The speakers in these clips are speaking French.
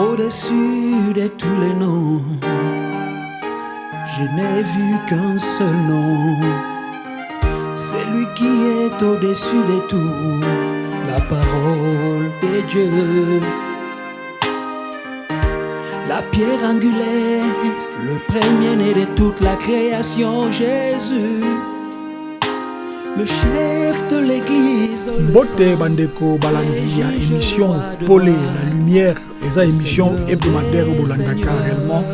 Au-dessus de tous les noms, je n'ai vu qu'un seul nom. C'est lui qui est au-dessus de tout, la parole de Dieu. La pierre angulaire, le premier-né de toute la création, Jésus. Le chef de l'église. saint bandeko balandi ya émission pole la lumière. Eza émission hebdomadaire bolandaka réellement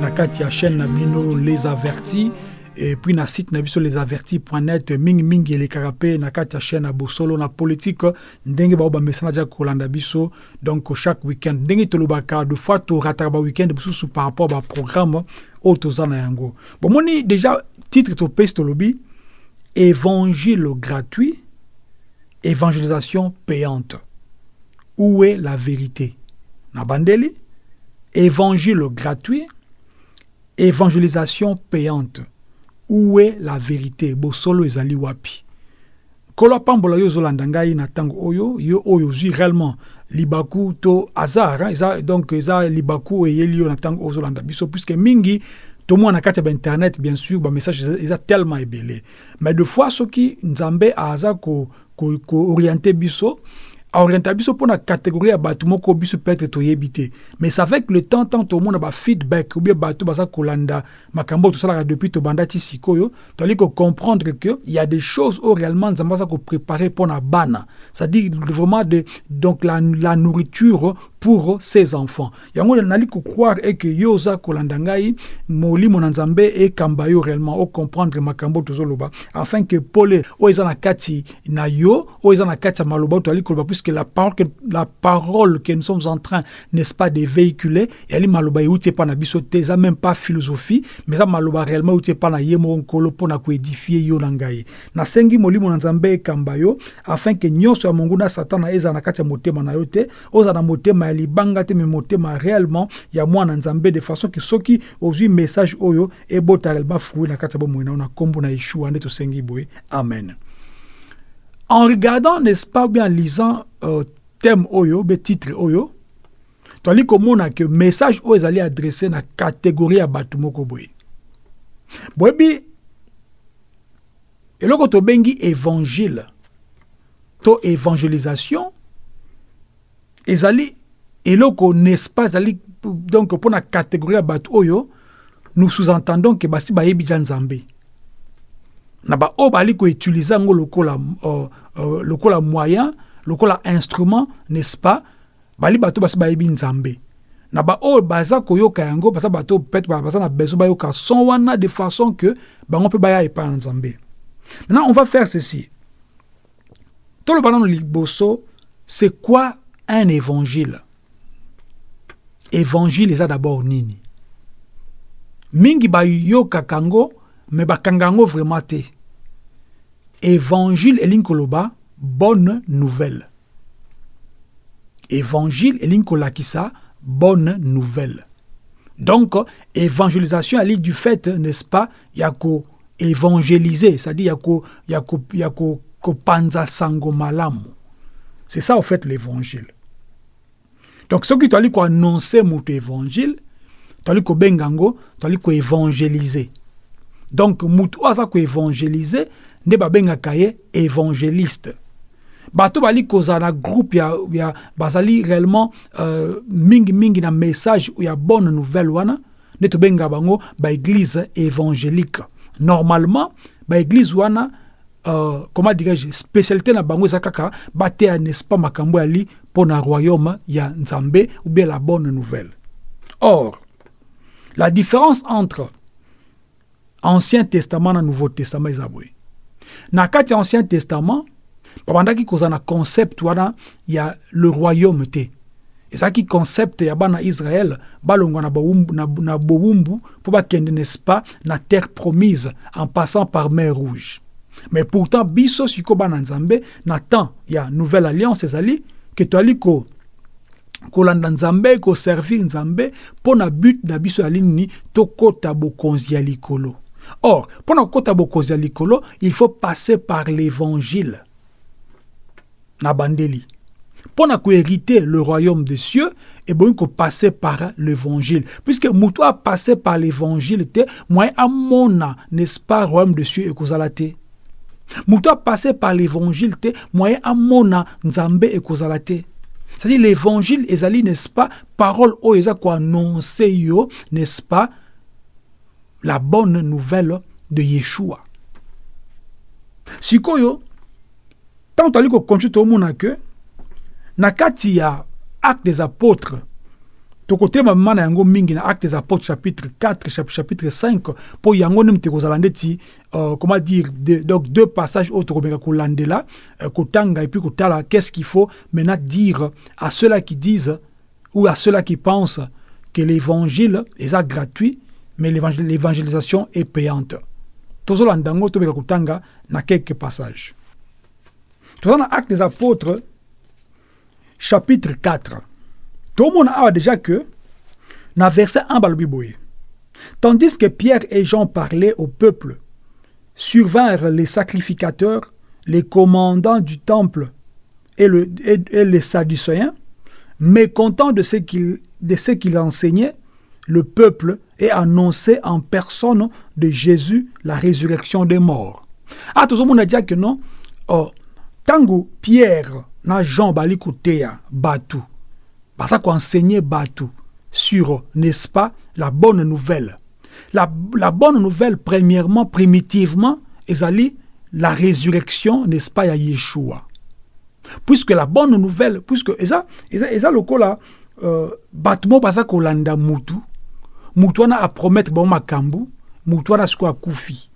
na kati ya chaîne na bino les avertis. Et puis na site na biso lesavertis.net mingimingi elekaka mpe na kati ya chaîne ya bosolo. Na politique ndenge bao bamesana tia kolanda biso. Donc chaque week-end ndenge tolobaka de fois torataka baweek-end mosusu par rapport à baprogramme oyo toza na yango. Bomoni déjà titre topesi tolobi évangile gratuit évangélisation payante. Où est la vérité? Nabandeli, évangile gratuit, évangélisation payante. Où est la vérité? Bosolo ezali wapi? Kolo apambola yo ozolanda ngai na ntango oyo yo oyo ozwi réellement libaku to hasard hein, donc eza libaku eyeli yo na ntango ozolanda biso puisque mingi tomona na kati ya bainternet bien sûr bamessage eza, eza tellement ebele mais de fois soki nzambe aza kooriente ko, ko orienter biso aorienta biso mpona catégorie ya bato moko biso peut-être toyebi te mais c'est avec le temps tant tomona bafeedback ou bien bato baza kolanda makambo oyo tosalaka depuis tobanda ti sikoyo toali comprendre que y a des choses oyo réellement nzambe aza kopréparer mpona bana c'est-à-dire vraiment de, donc la, la nourriture pour ses enfants. Yango nali kokroire e ke yo oza kolanda ngai molimo na nzambe ekamba yo réellement ocomprendre makambo tozoloba afin que pole oyo eza na kati na yo oyo eza na kati ya maloba oyo toali koloba puisque la parole, que, la parole que nous sommes en train n'est-ce pas de véhiculer. Yali maloba euti epa na biso te même pas philosophie mais eza maloba réellement euti epa na ye moko nkolo mpona koédifie yo na ngai. Nasengi molimo na nzambe ekamba yo afin ke nyonso ya monguna satana ezala na kati ya motema na yo te ozala na motema libanga te me motema réellement ya mwana nzambe de façon ke soki ozwi message oyo ebota réellement fruit na kati ya bomoi na yo na nkombo na yeshua nde tosengi boye. Amen. En regardant n'est-ce pas bien en lisant euh, thème oyo be titre oyo toali komona ke message oyo ezali adressé na catégorie ya bato moko boye. Boyebi eloko tobengi évangile to évangélisation ezali eloko n'est-ce pas ezali donc mpona catégorie ya bato oyo nous sous-entendons ke basi bayebi ja nzambe. Na baoyo bali koutilize yango lokola, uh, uh, lokola moyen lokola instrument n'est-ce pas bali bato basi bayebi nzambe. Na baoyo baza koyoka yango baza bato peut baza na besoin bayoka son wana de façon que bango mpe baya epai na nzambe. Maintenant on va faire ceci. Toloba nano liboso c'est quoi un évangile? Évangile eza d'abord nini? Mingi bayokaka yango me bakanga vraiment te. Évangile elingi koloba bonne nouvelle. Évangile elingi kolakisa bonne nouvelle. Donc évangélisation ali du fait n'est-ce pas ya koévangéliser c'est-à-dire ya ko, ya ko, sango malamu. C'est ça au fait l'évangile donc soki toali koannonce moto évangile toali kobenga yango toali koévangéliser donc motu oyo aza koévangélize nde babengaka ye évangéliste. Bato bali kozala na groupe ya, ya bazali réellement euh, mingimingi na message ya bonne nouvelle wana nde tobengaka bango baéglise évangélique. Normalement baéglise wana euh, comment dirais-je spécialité na bango eza kaka bateya n'est-ce pas makambo mpo na royaume ya nzambe ou bien la bonne nouvelle. Or la différence entre ancien testament na nouveau testament eza boye. Na kati ancien testament babandaki kozala na concept wana ya le royaume te. Ezalaki concept ya bana israel balongwa na, na, na bowumbu pas terre promise en passant par mer rouge. Mais pourtant biso sikoyo bana nzambe na temps nouvelle alliance ezali ke toali ko kolanda nzambe koservir nzambe mpo na but na biso ya nini tokɔta bokonzi ya likolo. Or mpo na kokɔta bokonzi ya likolo il faut passer par l'évangile. Na bandeli. Pour hériter le royaume des cieux et bon que passer par l'évangile. Puisque mutu a passé par l'évangile te moi amona n'est-ce pas royaume des cieux et kozala te? A passé par l'évangile te moi amona nzambe et kozala te. C'est-à-dire l'évangile ezali n'est-ce pas parole o eza ko annoncer yo n'est-ce pas la bonne nouvelle de Yeshua. Sikoyo tant toli ko continue tomona que na kati ya acte des apôtres tokotelema mama na yango mingi na acte des apôtres chapitre 4 chapitre 5 mpo yango nde mute kozala ndeti uh, comment dire donc deux passages oyo tokomeka kolandela uh, kotanga et puis kotala qu'est-ce qu'il faut maintenant dire à ceux-là qui disent ou à ceux-là qui pensent que l'évangile est gratuit mais l'évangélisation est payante. Tozolanda yango tobeka kotanga na quelques passages. Toza na des apôtres chapitre 4 tout le monde a déjà que dans verset 1 tandis que Pierre et Jean parlaient au peuple survinrent les sacrificateurs les commandants du temple et, le, et, les sadducéens mécontents de ce qu'ils de qu'il enseignait le peuple et annonçait en personne de Jésus la résurrection des morts. Ah, tout le monde a dit que non. Oh, tango Pierre na Jean bali kuteya batu baza enseigner batu sur n'est-ce pas la bonne nouvelle. La, bonne nouvelle premièrement primitivement ezali la résurrection n'est-ce pas ya Yeshua. Puisque la bonne nouvelle puisque eza eza eza lokola euh, bato mo baza kolanda mutu. Mutu wana apromettre bango makambo mutu wana sikoyo akufi.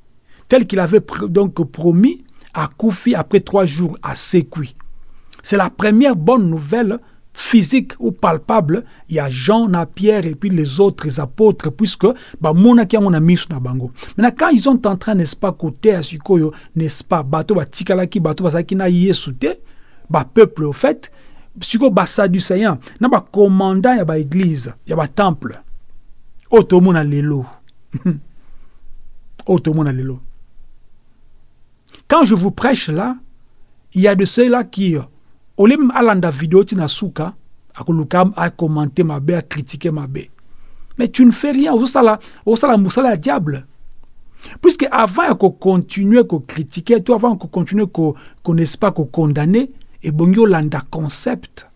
Tel qu'il avait donc promis akufi après trois jours asekwi c'est la première bonne nouvelle physique ou palpable. Il y a Jean, na Pierre et puis les autres apôtres, puisque bah mona qui a mis na bango. Maintenant quand ils sont en train n'est-ce pas côté Sikoyo, n'est-ce pas bateau ba tikala ki bateau ba qui na yesute, ba peuple au fait, siko ba sadducéen, na ya ba église, ya ba temple. Otomona lelo. Otomona lelo. Quand je vous prêche là, il y a de ceux-là qui olim alanda vidéo tina suka akoluka commenter ma be critiquer ma be mais tu ne fais rien osala osala musala ya diable. Puisque avant ya continuer ko critiquer toi avant ko continuer ko n'est pas ko condamner et bongi olanda concept.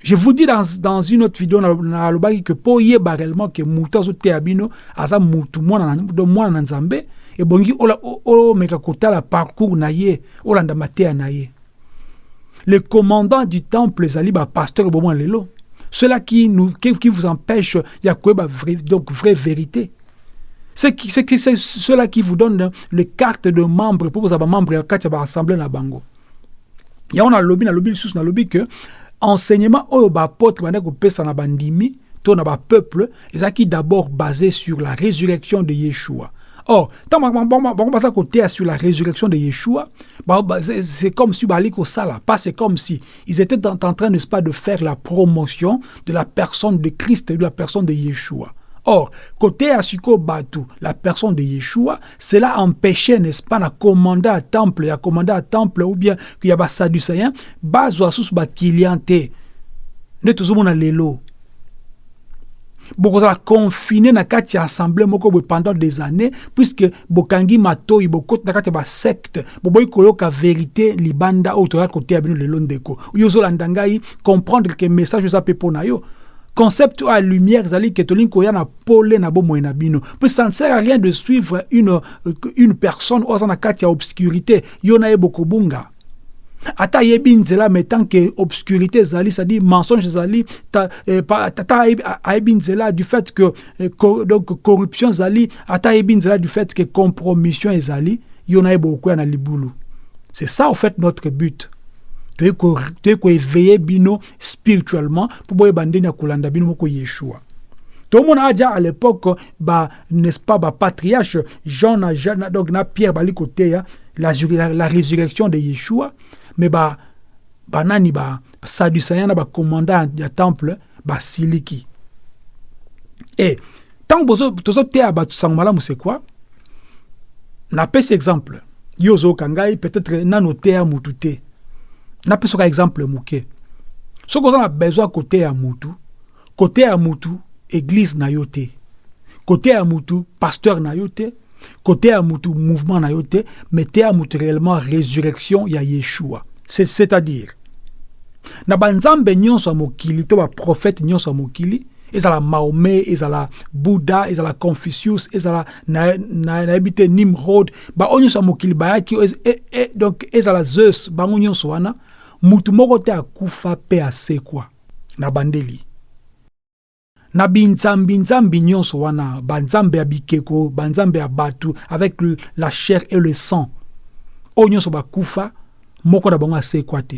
Je vous dis dans, une autre vidéo na alobaki que po yeba réellement que mutu azoteya bino aza mutu mwana na nzambe ebongi omeka kotala parcours na ye olanda mateya na ye les commandants du temple ezali bapasteur bomoi lelo cela qui, nous, qui, qui vous empêche ya koyeba donc vraie vérité. C'est ceux-là qui vous donnent les cartes de membres pour vous avoir membre ya kati ya baassemblée na bango. Yango nalobi nalobi lisusu nalobi que enseignement oyo baapôtre banda kopesa na bandimi to na bapeuple ezalaki d'abord basé sur la résurrection de yeshua Or, quand côté sur la résurrection de Yeshua, c'est comme si comme si ils étaient en, train, de faire la promotion de la personne de Christ et de la personne de Yeshua. Or, côté Asiko Batu, la personne de Yeshua, cela empêchait, n'est-ce pas, de commander à temple, à commander à temple, ou bien qu'il y a des sadducéens, bazo asus ba kiliante. Ne tout le monde lelo bokozala confiné na kati ya assemblée moko pendant des années puisque bokangi matoi bokoti na kati ya basecte boboyi koyoka vérité libanda oyo toyaka koteya bino lelo ndeko. Yo ozolanda ngai comprendre ke message eza mpe na yo. Concept à lumière ke tolingi koya na pole na na bino. Ça ne sert à rien de suivre une, une personne oyo aza na kati ya obscurité. Yo na ata ayebi nzela mais tant que obscurité ezali c'est-à-dire mensonge ezali eh, ata ayebi nzela du fait que eh, donc corruption ezali ata ayebi nzela du fait que compromission ezali yo na ye bokoya na libulu. C'est ça au fait notre but. Toyei bino spirituellement mpo boyeba ndeni ya kolanda bino moko yeshua. Tomona aja à l'époque ba n'est-ce pas bapatriarche jean na, na, donc na pierre la, la, la résurrection de yeshua me ba banani ba? Sadducéen na bacommandant ya temple basiliki e ntango tozoteya bato sango malamu c'est quoi? Napesi exemple. Yo ozoyoka peut-être nano teya mutu te. Napesaka exemple moke soki oza na besoin côté ya mutu côté ya mutu église na yo te. Côté ya mutu pasteur na yo te côté ya mutu mouvement na yo te mais mutu réellement résurrection ya yeshua. C'est-à-dire na banzambe nyonso ya mokili to baprofete nyonso mokili ezala mahomet ezala buddha ezala confucius ezala nayebi te nimrod baoyo nyonso ya mokili bayaki e, e, donc ezala zeus bango nyonso wana mutu moko te akufa mpe asekwa na bandeli na binzambi-nzambi nyonso wana banzambe ya bikeko banzambe ya bato avec la chair et le sang. Oyo nyonso bakufa moko na bango asekwa te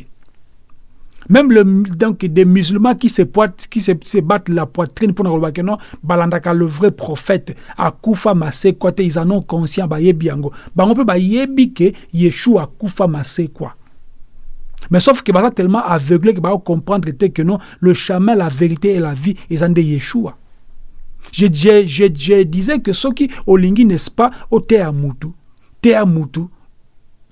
même le, donc des musulmans qui se, poitent, qui se, se battent la poitrine pour que non balandaka le vrai prophète akufa masekwa te ils en ont conscient bayebi yango. Bango mpe bayebi ke yeshua akufa masekwa mais sauf que baza tellement aveuglé que va comprendre que non, le chemin, la vérité et la vie, ils ont des Yeshua. Je, disais que ce qui olingi n'est-ce pas au Mutu,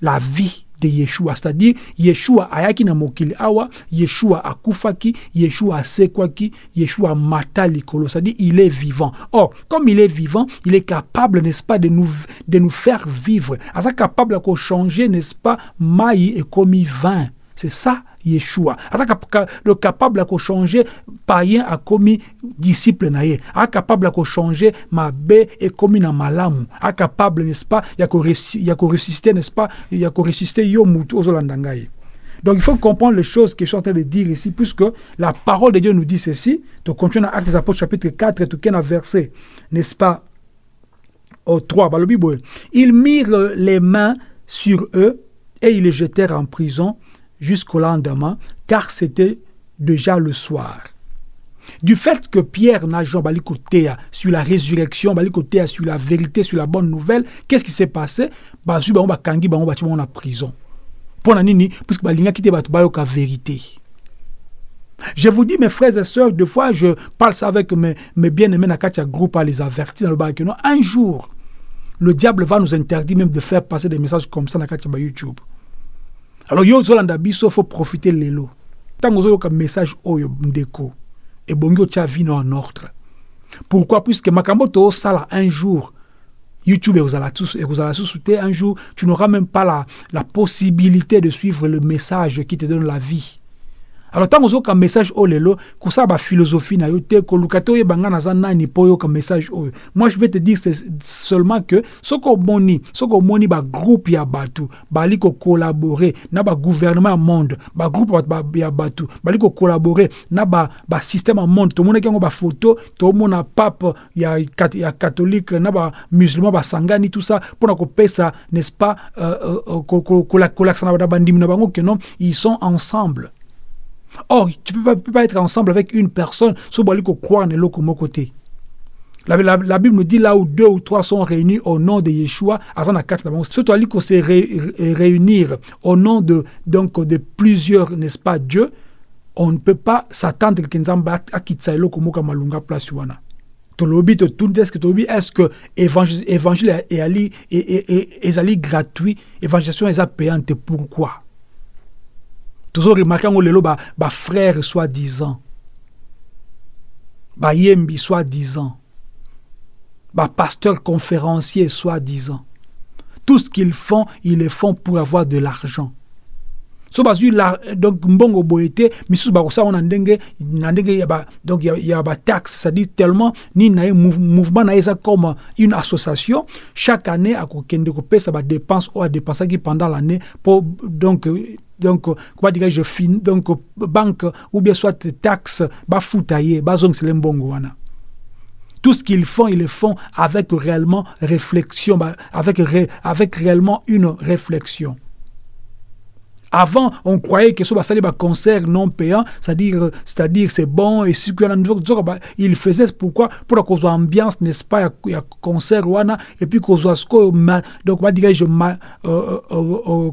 la vie de Yeshua, c'est-à-dire Yeshua ayaki na mokili awa, Yeshua akufaki, Yeshua asekwaki, Yeshua mata likolo, c'est-à-dire il est vivant. Or, comme il est vivant, il est capable, n'est-ce pas, de nous, de nous faire vivre. Il capable de changer, n'est-ce pas, maï et commis vin. C'est ça, Yeshua. Le capable de changer païen a commis disciple naïe. A capable de changer ma bé et commis na malamu. A capable, n'est-ce pas, il y a ressusciter, n'est-ce pas, il y a ressusciter yomutu aux Donc il faut comprendre les choses que je suis en train de dire ici, puisque la parole de Dieu nous dit ceci. Donc continue dans Actes des Apôtres chapitre 4, tout un verset, n'est-ce pas, au 3, bah. Ils mirent les mains sur eux et ils les jetèrent en prison jusqu'au lendemain, car c'était déjà le soir. Du fait que Pierre n'a jamais écouté sur la résurrection, écouté sur la vérité, sur la bonne nouvelle, qu'est-ce qui s'est passé? Bah, on va kangi, bah, on va en prison. Pour nini, puisque bah, l'inga quitté bah, la vérité. Je vous dis, mes frères et sœurs, deux fois, je parle ça avec mes, bien-aimés Nakatia groupe à les avertir dans le Un jour, le diable va nous interdire même de faire passer des messages comme ça dans YouTube alors yo ozolanda biso faut profiter lelo ntango ozoyoka message oyo ndeko ebongi otia vino en ordre. Pourquoi? Puisque makambo sala un jour youtube ekozala susu te un jour tu n'auras même pas la, la possibilité de suivre le message qui te donne la vie alors ntango ozoyoka message oyo lelo kosala baphilosophie na yo te koluka te oyeba nga naza nani mpo oyoka message oyo moi je vais te dire seulement que soki omoni soki omoni bagroupe ya bato bali kokolabore na bagouvernement ya monde bagroupe ya bato bali kokolabore na basystème ya monde. Tomonaki yango bafoto tomona pape ya, ya catholique na bamusulman basangani tout ça mpona kopesa n'est-ce pas euh, euh, kolakisa na bandimi na bango ke non ils sont ensemble Or, tu ne peux, pas être ensemble avec une personne sans croire dans l'autre côté. La, la, la, Bible nous dit là où deux ou trois sont réunis au nom de Yeshua, surtout à se ré, réunir au nom de, donc, de plusieurs, n'est-ce pas, Dieu, on ne peut pas s'attendre que Nzamba a quitté l'autre malunga place wana. Est-ce que tolobi est-ce que évangile est ali gratuit, évangélisation est payante pourquoi? Toujours remarqué ngo lelo ba, ba frère soi-disant. Ba yembi soi-disant. Ba pasteur conférencier soi-disant. Tout ce qu'ils font ils le font pour avoir de l'argent so bazwi donc mbongo boye te misusu bakosala na ndenge na ndenge ya donc ya, bataxe c'est-à-dire tellement nini na ye mouvement na ye eza comme une association chaque année akokende kopesa badepense oyo adépensaki pendant l'année po donc donc comment dirais-je donc banque ou bien soit taxe bafuta ye bazongisela mbongo wana tout ce qu'ils font, ils le font avec réellement réflexion, avec, ré, avec réellement une réflexion. Avant, on croyait que ce soit un concert non payant, c'est-à-dire, c'est-à-dire c'est bon et si il faisait pourquoi? Pour cause ambiance n'est-ce pas? Il y a concert wana et puis cause donc va dire je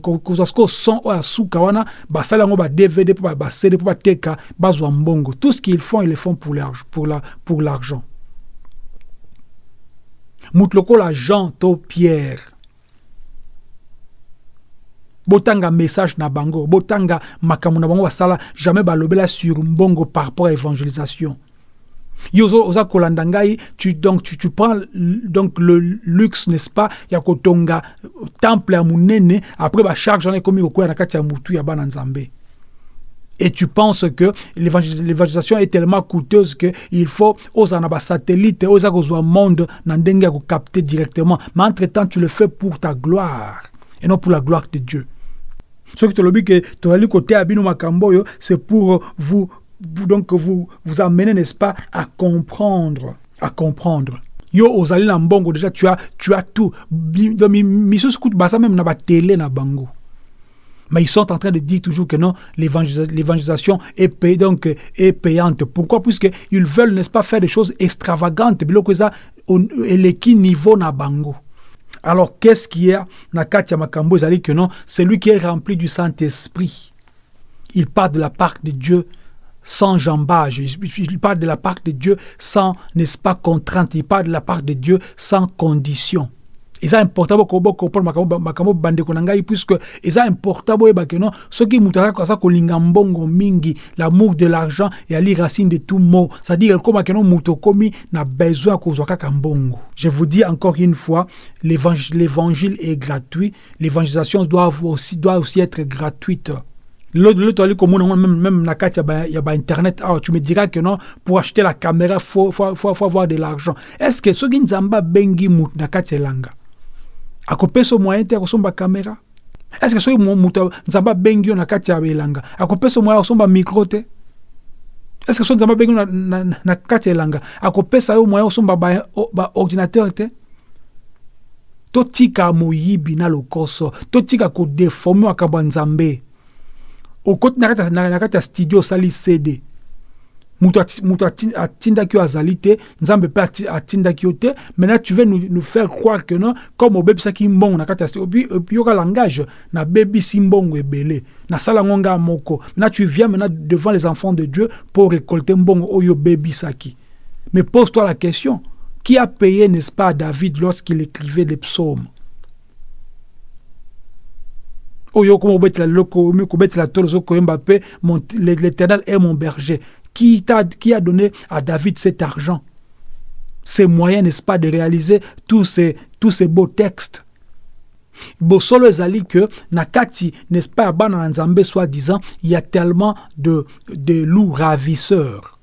cause son ou asuka wana ba sala ngo ba DVD pour ba CD pour ba teka bazwa mbongo. Tout ce qu'ils font ils le font pour l'argent pour la pour l'argent. Mutloko la Jean to Pierre botanga message na bango botanga makambo na bango basala jamais balobela sur mbongo par rapport à évangélisation yo oza kolanda ngai tu, donc tu, tu prends donc le luxe n'est-ce pas ya kotonga temple ya monene après bacharge wana ekomi kokwela na kati ya mutu ya bana nzambe et tu penses que l'évangélisation est tellement coûteuse que il faut aux anaba satellite aux un monde ya capter directement. Mais entre temps tu le fais pour ta gloire et non pour la gloire de Dieu ce que tu le que tu côté abino makambo c'est pour vous donc vous vous amener n'est-ce pas à comprendre à comprendre yo ozali na mbongo déjà tu as tu as tout misusu kutu basa même na ba télé na bango mais ils sont en train de dire toujours que non, l'évangélisation est, pay, donc, est payante. Pourquoi? Puisqu'ils veulent, n'est-ce pas, faire des choses extravagantes. Et qui niveau na bango. Alors, qu'est-ce qu'il y a na Katia Makambo que non, c'est lui qui est rempli du Saint-Esprit. Il parle de la part de Dieu sans jambage. Il parle de la part de Dieu sans, n'est-ce pas, contrainte. Il parle de la part de Dieu sans condition eza important bokobo comprendre makambo bandeko na ngai puisque eza important boyeba ke non soki moto aza kolinga mbongo mingi l'amour de l'argent eyali racine de tout mot c'est-à-dire ekoma ke non moto okomi na besoin ya kozwa kaka je vous dis encore une fois l'évangile est gratuit l'évangélisation doit aussi, doit aussi être gratuite L'autre, même, même la carte, il y a Internet. Ah, tu me diras que non, pour acheter la caméra, il faut, faut, faut, faut avoir de l'argent. Est-ce que ce qui nous a bengi mout na carte langa? Akopesa moyen te ya kosomba kamera estce soki moto nzambe abengi yo na kati ya elanga akopesa moyen ya kosomba micro te? Estce soki nzambe abengi yo na, na, na kati ya elanga akopesa yo moyen ya kosomba baordinateur ba te? Totika moyibi na lokoso totika kodeforme makambo ya nzambe. Okoti na kati ya studio osali cd moto atindaki yo azali te nzambe mpe atindaki yo te. Maintenant tu veux nous, nous faire croire que non comme obebisaki mbongo na kati ya puis yoka langage nabebisi mbongo ebele. Nasala yango nga moko. Maintenant tu viens maintenant devant les enfants de dieu pour récolter mbongo oyo obebisaki. Mais pose toi la question. Qui a payé n'est-ce pas david lorsqu'il écrivait les psaumes? Oyo kobetela loko mpe l'éternel est mon berger qui, a, qui a donné à David cet argent? Ces moyens, n'est-ce pas, de réaliser tous ces, tous ces beaux textes. Bosolo ezali que nakati n'est-ce pas bana na nzambe soi-disant il y a tellement de, de loups ravisseurs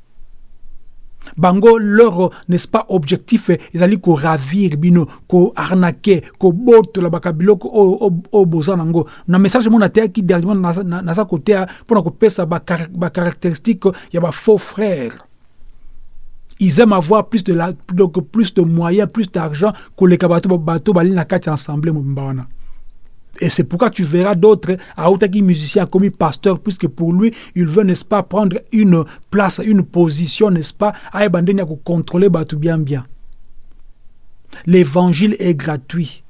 bango leur n'est-ce pas objectif ezali koravir bino koarnake kobotola bakabiloko oyo boza nango. Na message mo nateyaki dernièrement naza koteya mpona kopesa bacaractéristique ya bafaux frères. Ils aiment avoir plus de, la, donc plus de moyens plus d'argent koleka bato bato bali na kati ensemble mobimba et c'est pourquoi tu verras d'autres, Aoutaki musicien commis pasteur, puisque pour lui, il veut, n'est-ce pas, prendre une place, une position, n'est-ce pas, à contrôler tout bien bien. L'évangile est gratuit.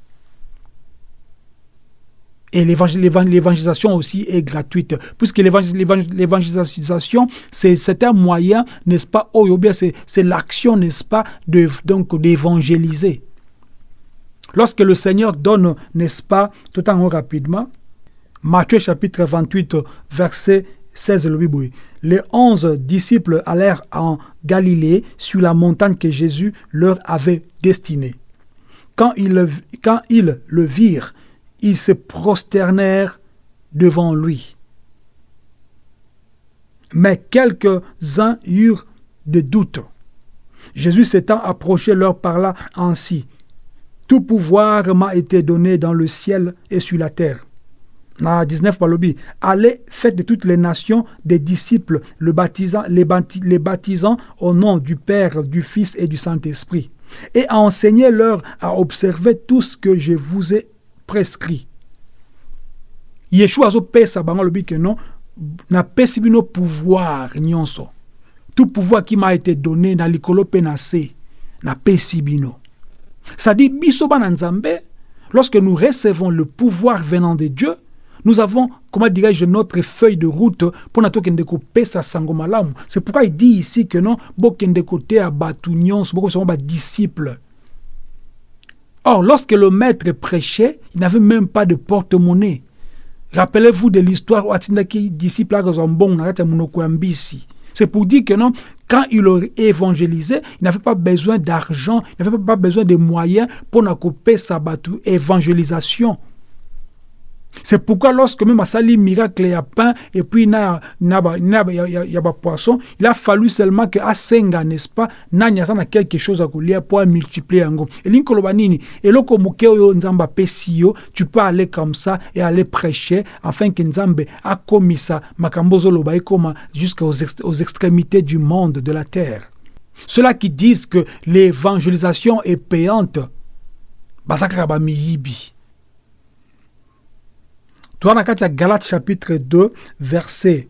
Et l'évangélisation aussi est gratuite. Puisque l'évangélisation, c'est un moyen, n'est-ce pas, oh, bien c'est l'action, n'est-ce pas, d'évangéliser. Lorsque le Seigneur donne, n'est-ce pas, tout en haut rapidement, Matthieu chapitre 28, verset 16, le Les onze disciples allèrent en Galilée sur la montagne que Jésus leur avait destinée. Quand ils, quand ils le virent, ils se prosternèrent devant lui. Mais quelques-uns eurent des doutes. Jésus s'étant approché leur parla ainsi. Tout pouvoir m'a été donné dans le ciel et sur la terre. Na 19 Balobi, allez, faites de toutes les nations des disciples, le baptisant, les, baptisant au nom du Père, du Fils et du Saint-Esprit, et enseignez-leur à observer tout ce que je vous ai prescrit. Yeshua zo pesa bango lobi que non, na pesi bino pouvoir. Tout pouvoir qui m'a été donné na likolo pe na se, pesi bino. C'est-à-dire, lorsque nous recevons le pouvoir venant de Dieu, nous avons, comment dirais-je, notre feuille de route pour notre pesa sangomalamu. C'est pourquoi il dit ici que non, bokende côté à batunions, beaucoup sont disciples. Or, lorsque le maître prêchait, il n'avait même pas de porte-monnaie. Rappelez-vous de l'histoire où Atindaki disciple c'est pour dire que non, quand il aurait évangélisé, il n'avait pas besoin d'argent, il n'avait pas besoin de moyens pour couper sa évangélisation. C'est pourquoi lorsque même Asali miracle y a pain et puis il y a, poisson, il a fallu seulement que Asenga, n'est-ce pas, na a quelque chose à couler pour multiplier. Et l'inkoloba nini, et loko mukeo nzamba pesio, tu peux aller comme ça et aller prêcher afin que nzambe a commis ça, makambozo loba jusqu'aux aux extrémités du monde, de la terre. Ceux-là qui disent que l'évangélisation est payante, basakra ba. Toi, dans la Galate chapitre 2, verset,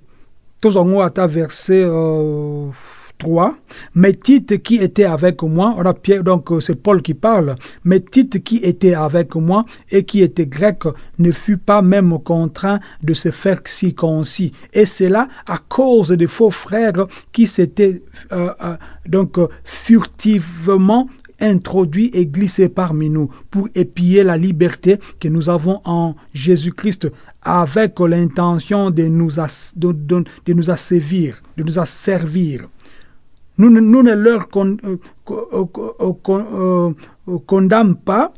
tous en haut à ta verset euh, 3. Mais Tite qui était avec moi, on Pierre, donc euh, c'est Paul qui parle, mais Tite qui était avec moi et qui était grec ne fut pas même contraint de se faire circoncis. Et c'est là à cause des faux frères qui s'étaient euh, euh, donc furtivement introduit et glissé parmi nous pour épier la liberté que nous avons en Jésus-Christ avec l'intention de nous, de, nous asservir, de nous asservir. Nous, ne leur con, euh, euh, euh, condamnons pas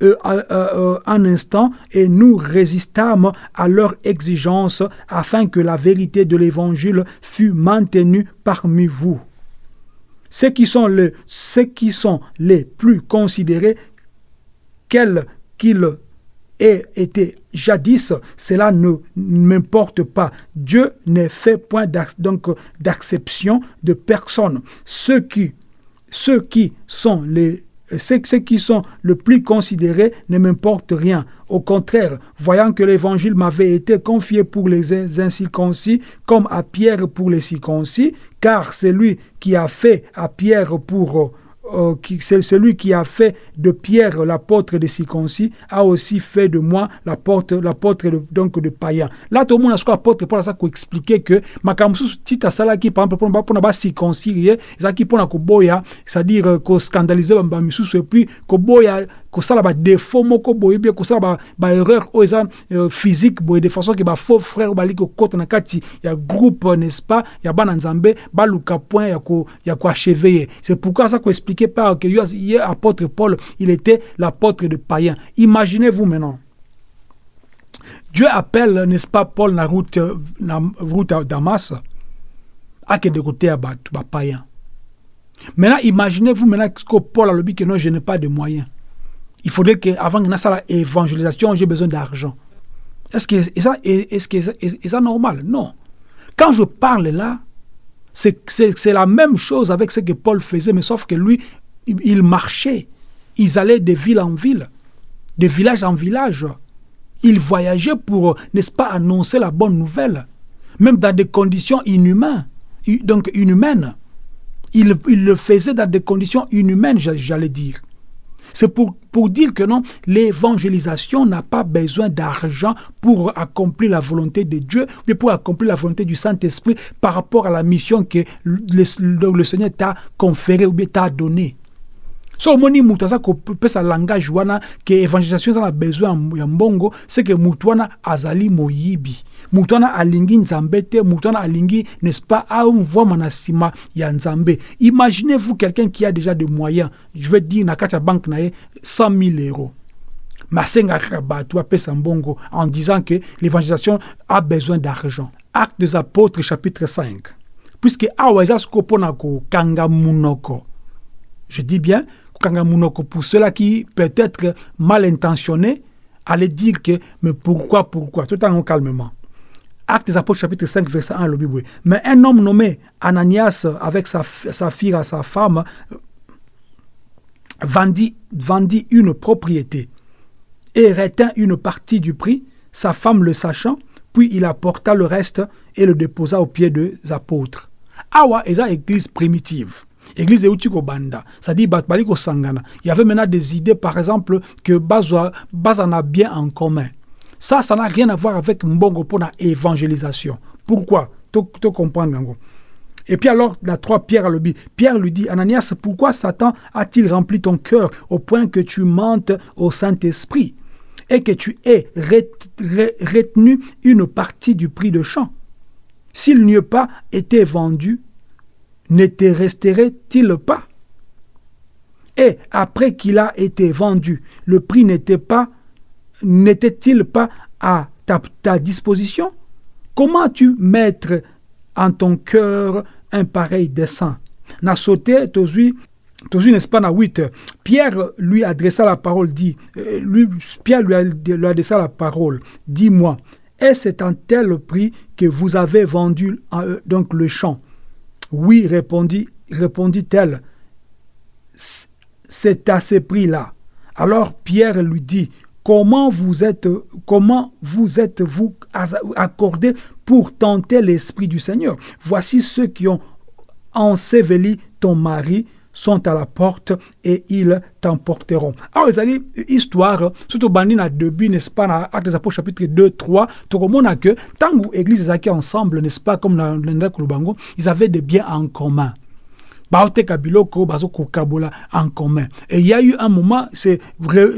un instant et nous résistâmes à leurs exigences afin que la vérité de l'Évangile fût maintenue parmi vous. Ceux qui sont, les, plus considérés, quels qu'ils aient été jadis, cela ne m'importe pas. Dieu ne fait point d'acception de personne. Ceux qui, ceux qui sont les ceux qui sont le plus considérés ne m'importe rien. Au contraire, voyant que l'évangile m'avait été confié pour les incirconcis comme à Pierre pour les circoncis, car c'est lui qui a fait à Pierre pour euh, c'est celui qui a fait de Pierre l'apôtre des circoncis, a aussi fait de moi l'apôtre, l'apôtre de, donc de païen. Là, tout le monde a ce apôtre pour ça pour expliquer que makamsu tita sala qui par exemple pour pour ba circoncire, ça qui pour na koboya, c'est-à-dire ko scandaliser ba misusu et puis koboya kosala ba défaut moko boye bien kosala ba, ba erreur o eza euh, physique boye de façon que ba faux frère bali ko kota na kati ya groupe n'est-ce pas ya bana nzambe ba luka point ya ko ya ko achever. C'est pourquoi ça ko explique par que hier, apôtre Paul, il était l'apôtre de païens. Imaginez-vous maintenant. Dieu appelle, n'est-ce pas, Paul la route, la route à Damas, à que de côté à païen. Maintenant, imaginez-vous maintenant que Paul a dit que non, je n'ai pas de moyens. Il faudrait qu'avant que ça évangélisation, j'ai besoin d'argent. Est-ce que est normal? Non. Quand je parle là, c'est la même chose avec ce que Paul faisait, mais sauf que lui, il marchait. Ils allaient de ville en ville, de village en village. Il voyageait pour, n'est-ce pas, annoncer la bonne nouvelle, même dans des conditions inhumaines, donc inhumaines. Il le faisait dans des conditions inhumaines, j'allais dire. C'est pour, pour dire que non, l'évangélisation n'a pas besoin d'argent pour accomplir la volonté de Dieu, mais pour accomplir la volonté du Saint-Esprit par rapport à la mission que le, le Seigneur t'a conférée ou bien t'a donnée. So omoni moto aza kopesa langage wana ke évangélisation eza na besoin ya mbongo c'est que moto azali moyibi moto alingi nzambe te moto alingi n'est-ce pas amvwama na ya nzambe. Imaginez-vous quelqu'un qui a déjà des moyens. Je vais dire na kati ya banque na ye 100 000 euros. Kaka bato apesa en disant que l'évangélisation a besoin d'argent. Acte des apôtres chapitre 5 puisque awa eza sikoyo mpona kokanga munoko. Je dis bien pour ceux-là qui peut-être mal intentionnés allaient dire que mais pourquoi pourquoi? Tout en calmement Actes des Apôtres chapitre 5 verset 1 le Bible. Mais un homme nommé Ananias avec sa, fille à sa femme vendit, vendit une propriété et retint une partie du prix sa femme le sachant puis il apporta le reste et le déposa aux pieds des apôtres. Awa est église primitive. Église euti banda. C'est-à-dire il y avait maintenant des idées par exemple que bazana bien en commun ça ça n'a rien à voir avec mbongo pour la évangélisation. Pourquoi? Tu comprends et puis alors, la trois Pierre le dit, Pierre lui dit, Ananias, pourquoi Satan a-t-il rempli ton cœur au point que tu mentes au Saint-Esprit et que tu aies retenu une partie du prix de champ. S'il n'y eût pas été vendu, ne te resterait-il pas? Et après qu'il a été vendu, le prix n'était pas n'était-il pas à ta, disposition? Comment tu mettre en ton cœur un pareil dessein? N'a sauté, n'est-ce pas, dans 8, Pierre lui adressa la parole, dit, euh, lui, Pierre lui, adressa la parole, dis-moi, est-ce un tel prix que vous avez vendu euh, donc le champ? Oui, répondit, répondit-elle, c'est à ce prix-là. Alors Pierre lui dit, comment vous êtes, comment vous êtes-vous accordé pour tenter l'Esprit du Seigneur? Voici ceux qui ont enseveli ton mari sont à la porte et ils t'emporteront. Alors, les histoire, surtout bandi na début, n'est-ce pas, dans Actes des Apôtres chapitre 2, 3, tout le monde a que, tant que l'église est ensemble, n'est-ce pas, comme dans le ils avaient des biens en commun baoteka biloko kabola en commun et il y a eu un moment c'est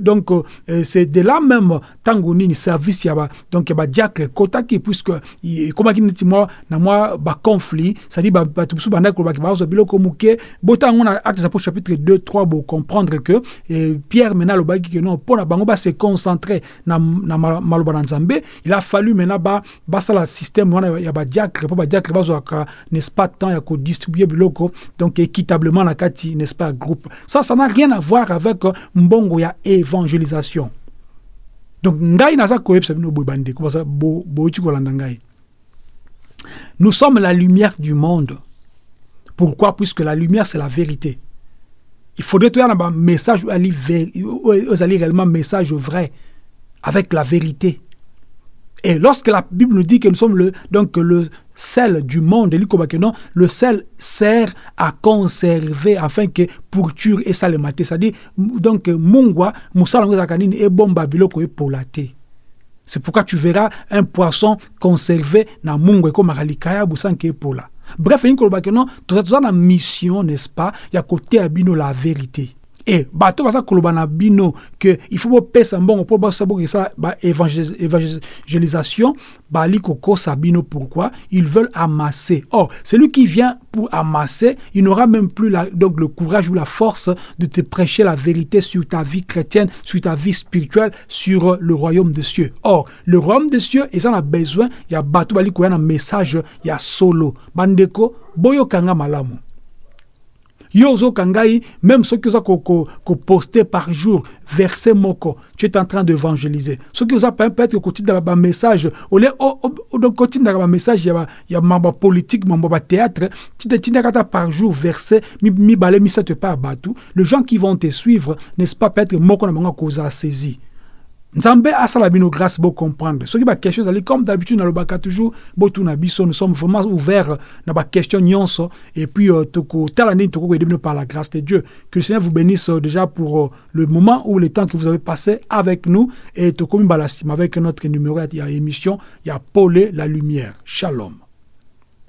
donc euh, c'est de là même tango nini service yaba donc ba diacre kotaki puisque qui niti moi na moi ba conflit ça dit ba tout biso banda ko ba bazo biloko muke botango na acte pour chapitre 2 3 pour comprendre que Pierre maintenant le baki que non pour na bango ba se concentrer na na maloba na nzambe il a fallu maintenant ba ba système wana ya ba diacre pour ba diacre bazo n'est-ce pas temps ya ko distribuer biloko donc équitablement la n'est-ce pas, groupe. Ça, ça n'a rien à voir avec euh, mbongo évangélisation. Donc. Nous sommes la lumière du monde. Pourquoi? Puisque la lumière, c'est la vérité. Il faudrait trouver un message, où aller réellement message vrai, avec la vérité. Et lorsque la Bible nous dit que nous sommes le, donc le sel du monde, le sel sert à conserver afin que pourture et salemate. C'est-à-dire, donc, mungwa, et bomba biloko et polate. C'est pourquoi tu verras un poisson conservé dans mungwa comme alikaya busanke pola. Bref, il y a une mission, n'est-ce pas? Il y a côté abino la vérité e bato koloba na bino ke il faut bopesa mbongo mpo basabokesa ba évangélisation bali pourquoi? Ils veulent amasser. Or celui qui vient pour amasser il n'aura même plus donc le courage ou la force de te prêcher la vérité sur ta vie chrétienne sur ta vie spirituelle sur le royaume des cieux. Or le royaume des cieux ils en a besoin il y a bato bali koya message il y a solo. Bandeko boyokanga malamu yo ozoka ngai même soki oza koposte par jour verset moko tu es en train d'évangéliser. Soki oza peut-être kotindaka bamessage ole kotindaka bamessage ya mambo politique mambo bathéâtre tindaka ata par jour verset mibale misato epai ya bato les gens qui vont te suivre n'est-ce pas peut-être moko na bango akozala saisi nzambe asala bino grâce bo comprendre. Soki baquestion ezali comme d'habitude nalobaka toujours botuna biso nous sommes vraiment ouverts na baquestion nyonso et puis euh, tokotala ndeni tokokoyede bino par la grâce de dieu. Que le seigneur vous bénisse euh, déjà pour euh, le moment ou le temps que vous avez passé avec nous. Et tokomi balasima avec notre numéro ya émission ya pole la lumière. Shalom